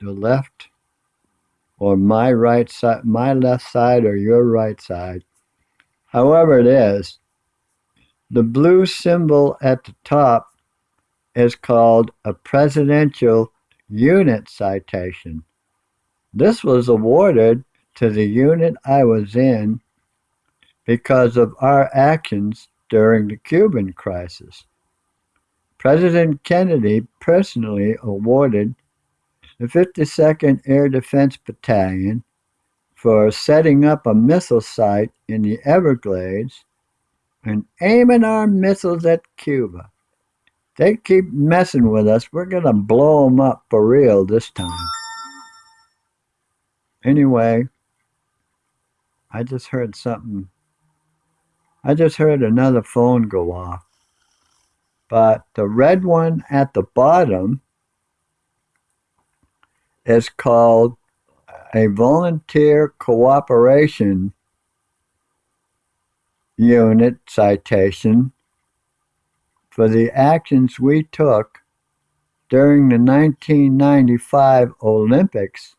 the left or my right side, my left side or your right side, however it is, the blue symbol at the top is called a Presidential Unit Citation. This was awarded to the unit I was in because of our actions during the Cuban crisis. President Kennedy personally awarded the 52nd Air Defense Battalion for setting up a missile site in the Everglades and aiming our missiles at Cuba. They keep messing with us. We're going to blow them up for real this time. Anyway, I just heard something. I just heard another phone go off. But the red one at the bottom is called a volunteer cooperation unit citation for the actions we took during the 1995 Olympics